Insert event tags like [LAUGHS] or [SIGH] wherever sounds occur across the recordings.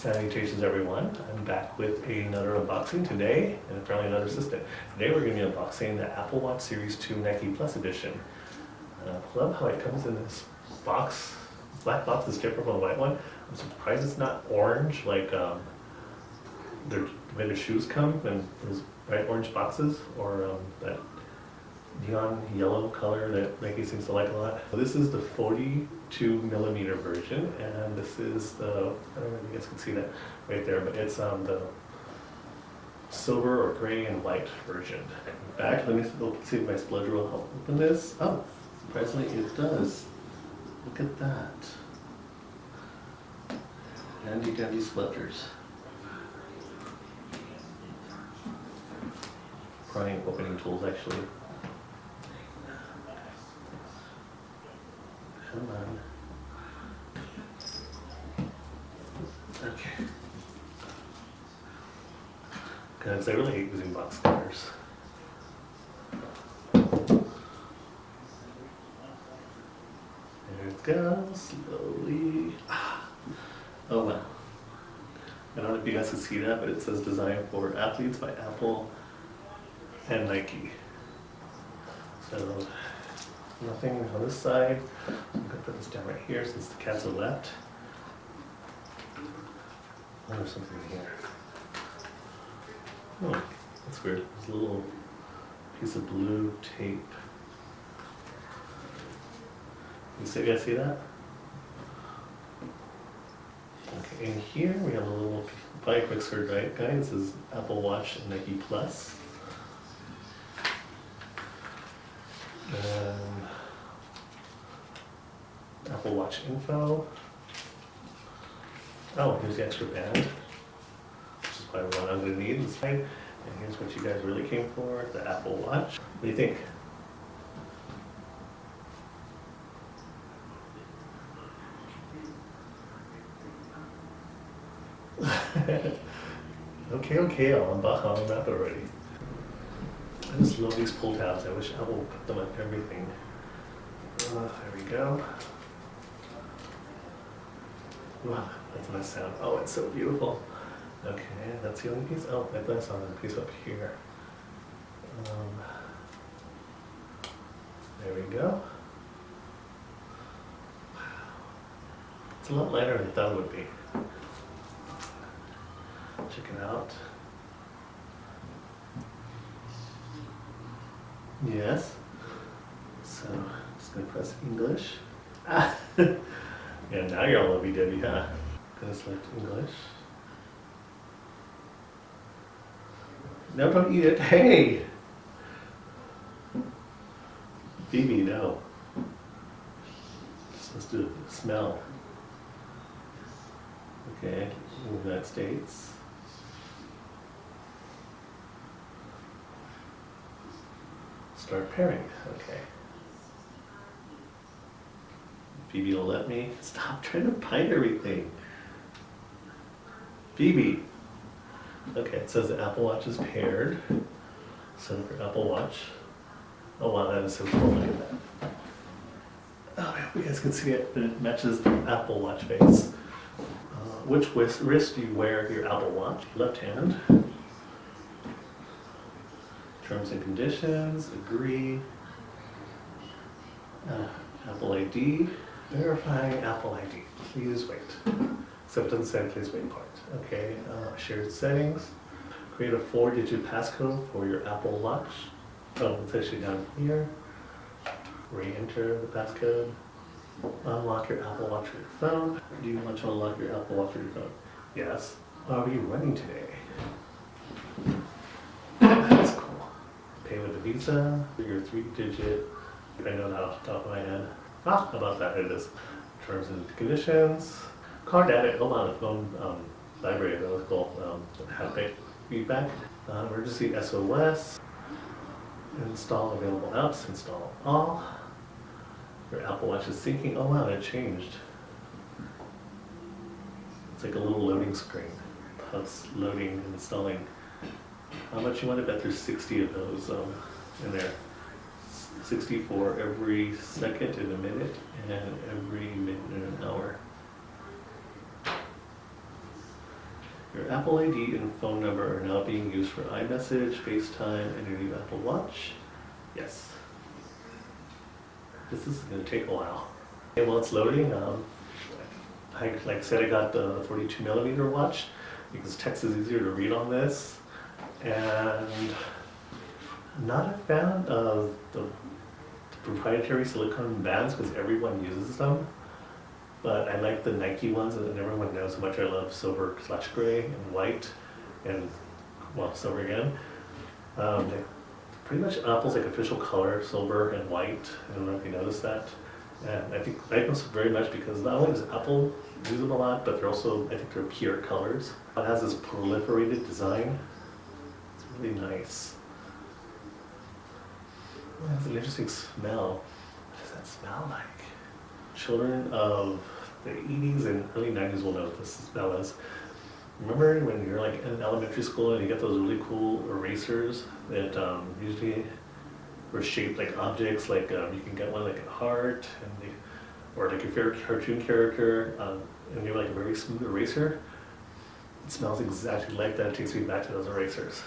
Salutations everyone, I'm back with another unboxing today, and apparently another system. Today we're going to be unboxing the Apple Watch Series 2 Nike Plus Edition. Uh, I love how it comes in this box, black box is different from the white one. I'm surprised it's not orange like um, their, the way their shoes come in those bright orange boxes, or um, that neon yellow color that Nike seems to like a lot. This is the 42 millimeter version, and this is the, I don't know if you guys can see that right there, but it's um, the silver or gray and white version. Back, let me see if my spudger will help open this. Oh, surprisingly it does. Look at that. And you got these. Prying opening tools actually. Come on. Okay. Because I really hate using box cutters. There it goes, slowly. Ah. Oh wow. I don't know if you guys can see that, but it says designed for athletes by Apple and Nike. So nothing on this side. I'm gonna put this down right here since the cats are left. Oh, there's something here. Oh, that's weird. There's a little piece of blue tape. You see, you guys see that? Okay, in here we have a little, a quick sort guide. This is Apple Watch and Nike Plus. And Apple Watch info. Oh, here's the extra band, which is probably what I'm gonna need inside. And here's what you guys really came for, the Apple Watch. What do you think? [LAUGHS] okay, okay, I'll unbox on that already. I just love these pull tabs. I wish Apple put them on everything. Uh, there we go. Wow, that's nice sound. Oh, it's so beautiful. Okay, that's the only piece. Oh, thought I saw another piece up here. Um, there we go. Wow. It's a lot lighter than I thought it would be. Check it out. Yes. So, I'm just gonna press English. Ah. [LAUGHS] yeah, now you're all lovey-dovey, huh? Gonna select English. No, don't eat it. Hey! Phoebe, no. Let's do smell. Okay, United States. Start pairing, okay. Phoebe will let me. Stop trying to bite everything. Phoebe. Okay, it says the Apple Watch is paired. So for Apple Watch. Oh wow, that is so cool. Look at that. Oh, I hope you guys can see it, it matches the Apple Watch face. Uh, which wrist do you wear your Apple Watch? Left hand. Terms and conditions, agree. Uh, Apple ID, verifying Apple ID, please wait. [LAUGHS] Doesn't say please wait part. Okay, uh, shared settings. Create a four digit passcode for your Apple Watch. Oh, it's actually down here. Re-enter the passcode. Unlock your Apple Watch or your phone. Do you want to unlock your Apple Watch or your phone? Yes. Are you running today? That's cool. Pay with a Visa. Your three digit. I know that off the top of my head. Ah, about that? It is. Terms and conditions. Card added. Hold on, phone um, library. That was cool. Um, haptic feedback. Uh, emergency SOS. Install available apps. Install all. Your Apple Watch is syncing. Oh wow, it changed. It's like a little loading screen. That's loading and installing. How much you want to bet there's 60 of those um, in there? 60 for every second in a minute and every minute in an hour. Your Apple ID and phone number are now being used for iMessage, FaceTime, and your new Apple Watch. Yes. This is gonna take a while. And while it's loading, um, I, like I said, I got the 42 millimeter watch because text is easier to read on this. And I'm not a fan of the proprietary silicone bands because everyone uses them. But I like the Nike ones and everyone knows how much I love silver slash gray and white and, well, silver again. Um, pretty much Apple's like official color, silver and white. I don't know if you noticed that. And I think I like them very much because not only does Apple use them a lot, but they're also, I think they're pure colors. It has this perforated design. It's really nice. It has an interesting smell. What does that smell like? Children of the 80s and early 90s will know what this smell is. Remember when you're like in elementary school and you get those really cool erasers that um, usually were shaped like objects, like um, you can get one like a heart, and they, or like your favorite cartoon character, um, and you're like a very smooth eraser. It smells exactly like that. It takes me back to those erasers.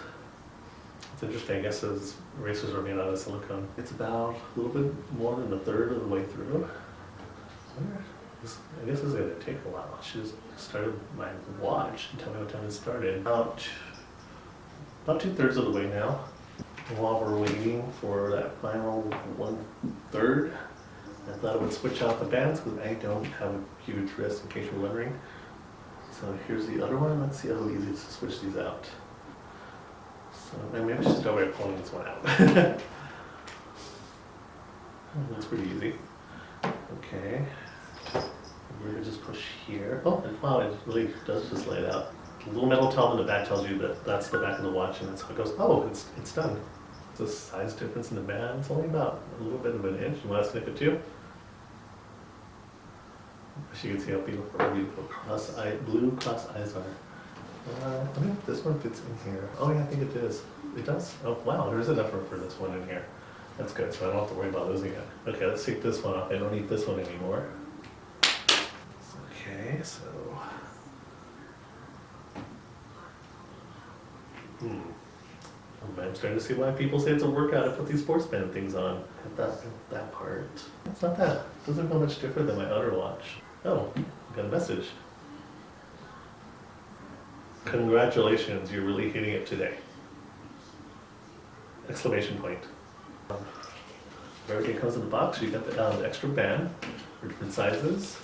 It's interesting. I guess those erasers are made out of silicone. It's about a little bit more than a third of the way through. I wonder- this- I guess it's gonna take a while. I should have started my watch and tell me what time it started. About, about two thirds of the way now. While we're waiting for that final one third, I thought I would switch out the bands because I don't have a huge wrist in case you're wondering. So here's the other one. Let's see how easy it is to switch these out. So maybe I should start by pulling this one out. [LAUGHS] That's pretty easy. Okay. We're gonna just push here. Oh, and wow, it really does just lay it out. The little metal tile in the back tells you that that's the back of the watch and that's how it goes. Oh, it's, it's done. A size difference in the band. It's only about a little bit of an inch. You want to snip it too? As you can see how beautiful, beautiful cross eye, blue cross eyes are. Uh, I think this one fits in here. Oh yeah, I think it is. It does. Oh wow, there is enough room for this one in here. That's good, so I don't have to worry about losing it. Okay, let's take this one off. I don't need this one anymore. Okay, so. Hmm. I'm starting to see why people say it's a workout to put these sports band things on. That, that part. It's not that. Doesn't feel much different than my other watch. Oh, I got a message. Congratulations, you're really hitting it today. Exclamation point. Everything comes in the box. You got the, um, the extra band for different sizes.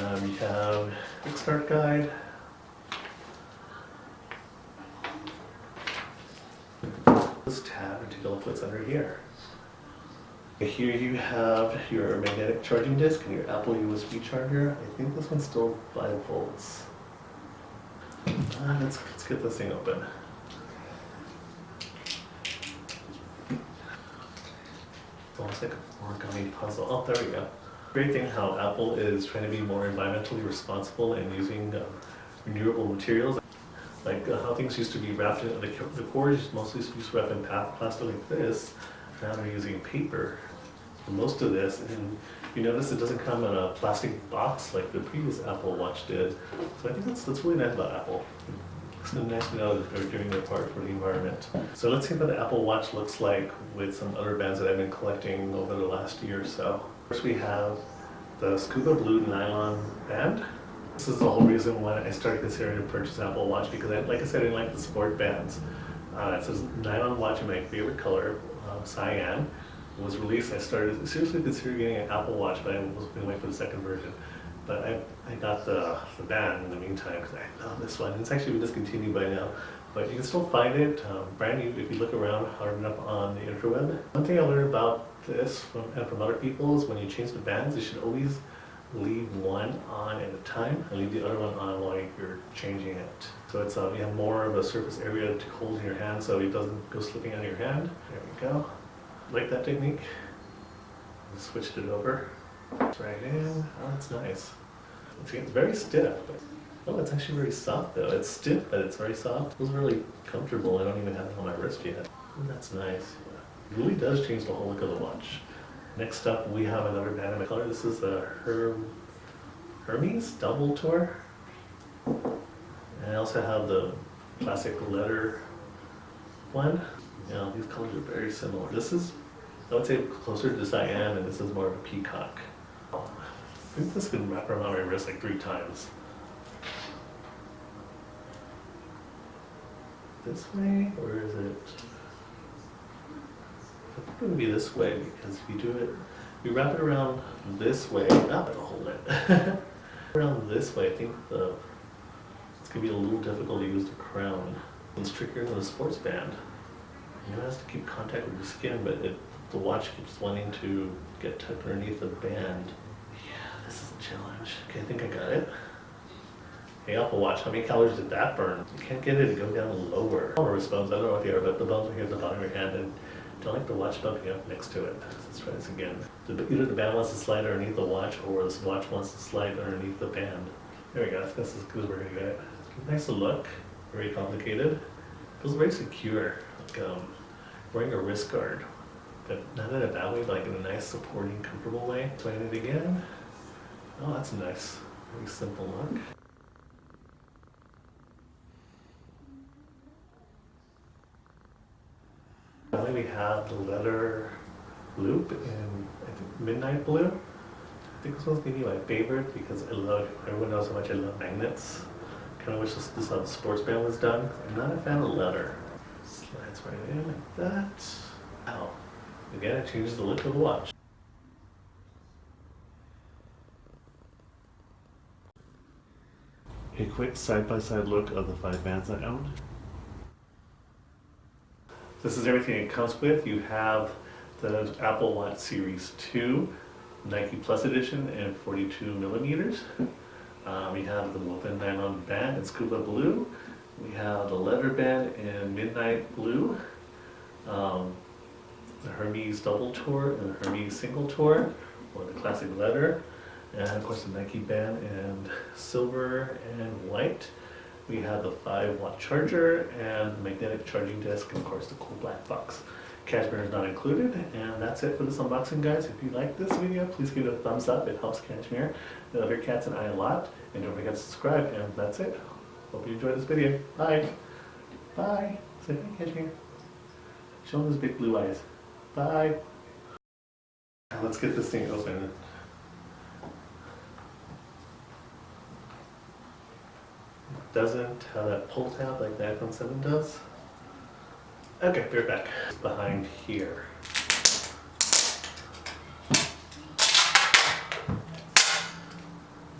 Um, you have quick start guide. This tab and take a look what's under here. Here you have your magnetic charging disc and your Apple USB charger. I think this one's still 5 volts. Let's, let's get this thing open. It's almost like a origami puzzle. Oh, there we go. Great thing how Apple is trying to be more environmentally responsible and using um, renewable materials. Like uh, how things used to be wrapped in, the, the cores mostly used to wrap in plastic like this. Now they're using paper most of this. And you notice it doesn't come in a plastic box like the previous Apple Watch did. So I think that's, that's really nice about Apple. It's nice to know that they're doing their part for the environment. So let's see what the Apple Watch looks like with some other bands that I've been collecting over the last year or so. First we have the Scuba Blue nylon band. This is the whole reason why I started considering to purchase Apple Watch because, I, like I said, I like the sport bands. Uh, it says nylon watch in my favorite color, uh, cyan. Was released. I started seriously considering getting an Apple Watch, but I was going to wait for the second version. But I, I got the, the band in the meantime because I love this one. It's actually been discontinued by now, but you can still find it um, brand new if you look around hard enough on the interweb. One thing I learned about this from, and from other people is when you change the bands, you should always leave one on at a time and leave the other one on while you're changing it. So it's uh, you have more of a surface area to hold in your hand so it doesn't go slipping out of your hand. There we go. Like that technique. Switched it over. Right in. Oh, that's nice. It's, it's very stiff. Oh, it's actually very soft though. It's stiff, but it's very soft. It feels really comfortable. I don't even have it on my wrist yet. That's nice. It really does change the whole look of the watch. Next up, we have another my color. This is the Herm, Hermes Double Tour. And I also have the classic letter one. Yeah, these colors are very similar. This is, I would say, closer to cyan, and this is more of a peacock. I think this can wrap around my wrist like three times. This way, or is it? I think it would be this way because if you do it, you wrap it around this way. Not to hold [LAUGHS] it. around this way, I think the it's gonna be a little difficult to use the crown. It's trickier than a sports band. You know, it has to keep contact with the skin, but it, the watch keeps wanting to get tucked underneath the band. Yeah, this is a challenge. Okay, I think I got it. Hey, Apple Watch, how many calories did that burn? You can't get it to go down lower. Wrist bones, I don't know if you are, but the bones are here at the bottom of your hand, and don't like the watch bumping up next to it. Let's try this again. The- Either the band wants to slide underneath the watch, or this watch wants to slide underneath the band. There we go, that's as good as we're gonna get. Nice to look, very complicated. Feels very secure, like um, wearing a wrist guard. But not in a bad way, but like in a nice, supporting, comfortable way. Playing it again. Oh, that's nice. Very simple look. Finally, we have the leather loop in midnight blue. I think this one's gonna be my favorite because I love, everyone knows how much I love magnets. Kind of wish this, this the sports band was done. I'm not a fan of leather. Slides right in like that. Wow. Again, it changes the look of the watch. A quick side-by-side look of the five bands I own. This is everything it comes with. You have the Apple Watch Series 2, Nike Plus Edition, and 42 millimeters. Um, we have the woven nylon band in scuba blue. We have the leather band in midnight blue. Um, the Hermes double tour and the Hermes single tour, or the classic leather. And of course the Nike band in silver and white. We have the 5 watt charger and the magnetic charging disc, and of course the cool black box. Cashmere is not included, and that's it for this unboxing, guys. If you like this video, please give it a thumbs up. It helps Cashmere, the other cats, and I a lot. And don't forget to subscribe, and that's it. Hope you enjoyed this video. Bye. Bye. Say hi, Cashmere. Show him those big blue eyes. Bye. Let's get this thing open. doesn't have that pull tab like the iPhone 7 does. Okay, be right back. Behind here.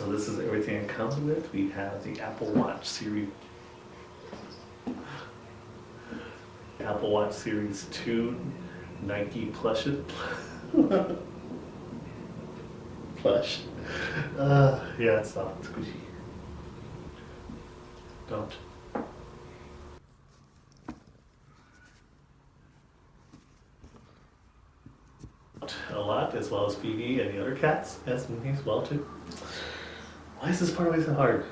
So this is everything it comes with. We have the Apple Watch Series Apple Watch Series 2 Nike plush [LAUGHS] plush. Uh, yeah, it's soft, squishy. Don't. A lot, as well as Phoebe and the other cats, as well too. Why is this part always so hard?